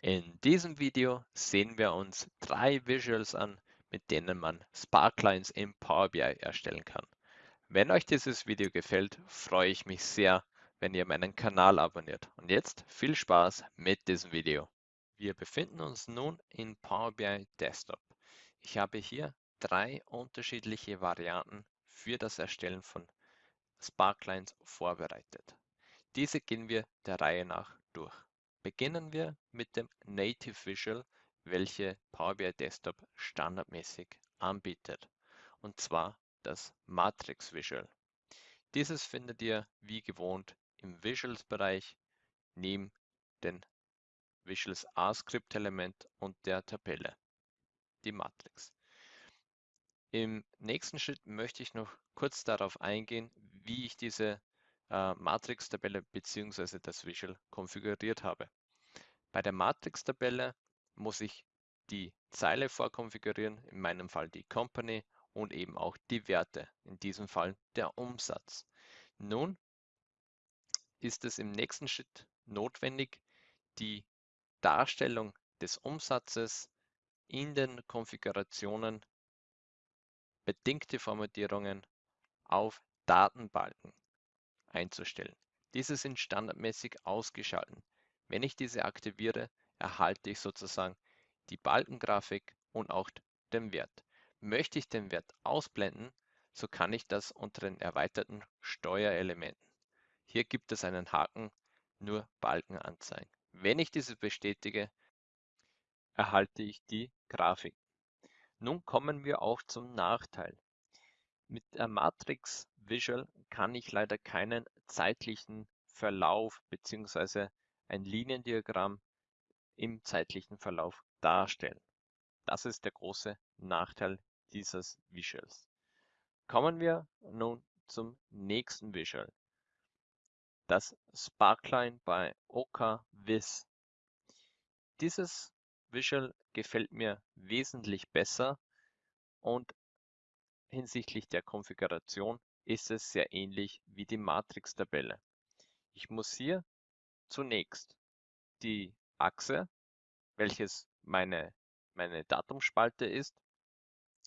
In diesem Video sehen wir uns drei Visuals an, mit denen man Sparklines im Power BI erstellen kann. Wenn euch dieses Video gefällt, freue ich mich sehr, wenn ihr meinen Kanal abonniert. Und jetzt viel Spaß mit diesem Video. Wir befinden uns nun in Power BI Desktop. Ich habe hier drei unterschiedliche Varianten für das Erstellen von Sparklines vorbereitet. Diese gehen wir der Reihe nach durch. Beginnen wir mit dem Native Visual, welche Power BI Desktop standardmäßig anbietet, und zwar das Matrix Visual. Dieses findet ihr wie gewohnt im Visuals-Bereich neben den Visuals A-Script-Element und der Tabelle, die Matrix. Im nächsten Schritt möchte ich noch kurz darauf eingehen, wie ich diese äh, Matrix-Tabelle bzw. das Visual konfiguriert habe. Bei der Matrix-Tabelle muss ich die Zeile vorkonfigurieren, in meinem Fall die Company und eben auch die Werte, in diesem Fall der Umsatz. Nun ist es im nächsten Schritt notwendig, die Darstellung des Umsatzes in den Konfigurationen bedingte Formatierungen auf Datenbalken einzustellen. Diese sind standardmäßig ausgeschaltet. Wenn ich diese aktiviere, erhalte ich sozusagen die Balkengrafik und auch den Wert. Möchte ich den Wert ausblenden, so kann ich das unter den erweiterten Steuerelementen. Hier gibt es einen Haken, nur Balken anzeigen. Wenn ich diese bestätige, erhalte ich die Grafik. Nun kommen wir auch zum Nachteil. Mit der Matrix Visual kann ich leider keinen zeitlichen Verlauf bzw. ein Liniendiagramm im zeitlichen Verlauf darstellen. Das ist der große Nachteil dieses Visuals. Kommen wir nun zum nächsten Visual. Das Sparkline bei Oka Viz. Dieses Visual gefällt mir wesentlich besser und Hinsichtlich der Konfiguration ist es sehr ähnlich wie die Matrix-Tabelle. Ich muss hier zunächst die Achse, welches meine, meine Datumspalte ist,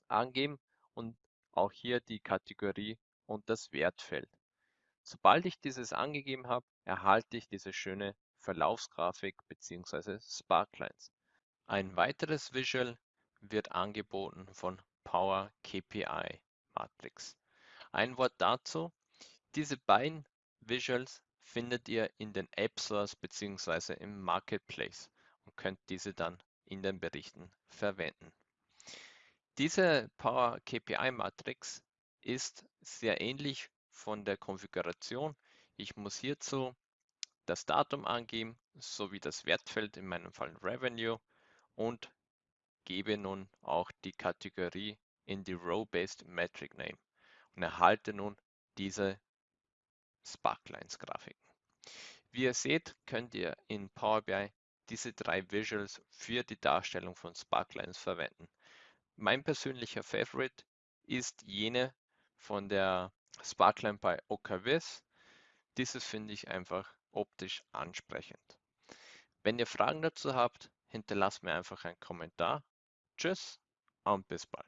angeben und auch hier die Kategorie und das Wertfeld. Sobald ich dieses angegeben habe, erhalte ich diese schöne Verlaufsgrafik bzw. Sparklines. Ein weiteres Visual wird angeboten von Power KPI Matrix. Ein Wort dazu. Diese beiden Visuals findet ihr in den App Stores bzw. im Marketplace und könnt diese dann in den Berichten verwenden. Diese Power KPI Matrix ist sehr ähnlich von der Konfiguration. Ich muss hierzu das Datum angeben sowie das Wertfeld, in meinem Fall Revenue und gebe nun auch die Kategorie in die Row-Based Metric Name und erhalte nun diese Sparklines-Grafiken. Wie ihr seht, könnt ihr in Power BI diese drei Visuals für die Darstellung von Sparklines verwenden. Mein persönlicher Favorite ist jene von der Sparkline bei OKWIS. Dieses finde ich einfach optisch ansprechend. Wenn ihr Fragen dazu habt, hinterlasst mir einfach einen Kommentar Tschüss und bis bald.